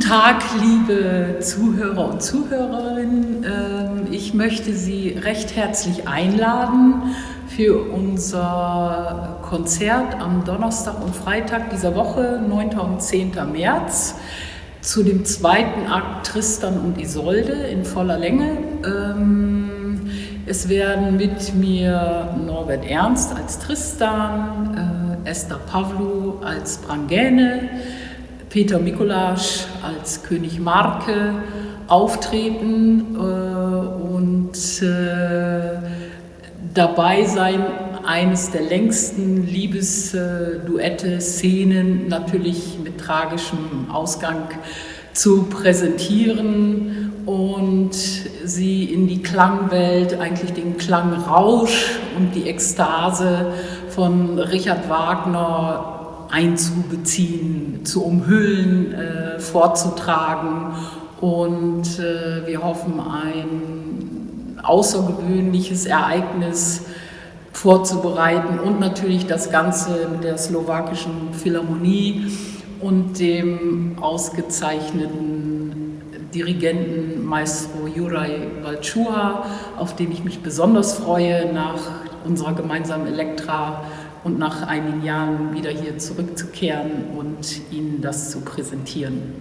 Tag, liebe Zuhörer und Zuhörerinnen. Ähm, ich möchte Sie recht herzlich einladen für unser Konzert am Donnerstag und Freitag dieser Woche, 9. und 10. März, zu dem zweiten Akt Tristan und Isolde in voller Länge. Ähm, es werden mit mir Norbert Ernst als Tristan, äh, Esther Pavlu als Brangäne, Peter Mikulasch als König Marke auftreten äh, und äh, dabei sein eines der längsten Liebesduette, Szenen, natürlich mit tragischem Ausgang zu präsentieren und sie in die Klangwelt, eigentlich den Klangrausch und die Ekstase von Richard Wagner einzubeziehen, zu umhüllen, äh, vorzutragen. Und äh, wir hoffen, ein außergewöhnliches Ereignis vorzubereiten und natürlich das Ganze mit der slowakischen Philharmonie und dem ausgezeichneten Dirigenten Maestro Juraj Valčuha, auf den ich mich besonders freue nach unserer gemeinsamen Elektra und nach einigen Jahren wieder hier zurückzukehren und Ihnen das zu präsentieren.